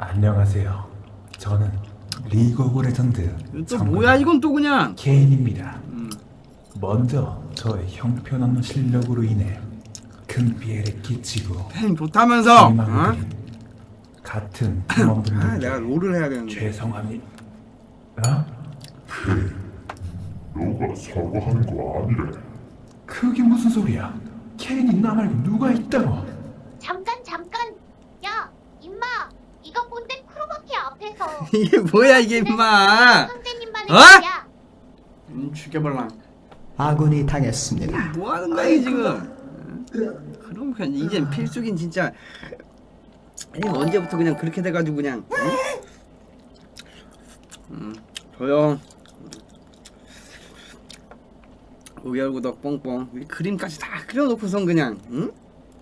안녕하세요. 저는 리그 오브 레전드 또 뭐야 이건 또 그냥 케인입니다. 음. 먼저 저의 형편없는 실력으로 인해 큰 피해를 끼치고 팬 좋다면서 어? 같은 아 팀원분들께 내가 롤을 해야 되는데 죄송합니다. 어? 너가 사과하는 거 아니래. 그게 무슨 소리야? 케인이 나 말고 누가 있다고? 잠깐 잠깐 야 임마 이거 뭔데 크로마키 앞에서 이게 뭐야 이게 임마? 어? 음, 죽여볼랑 아군이 당했습니다. 뭐 하는 거야 이 지금? 그럼 그냥 이젠 필수긴 진짜. 아니 언제부터 그냥 그렇게 돼가지고 그냥 응? 음, 조용. 오열구덕 뽕뽕. 이 그림까지 다 그려놓고선 그냥 응?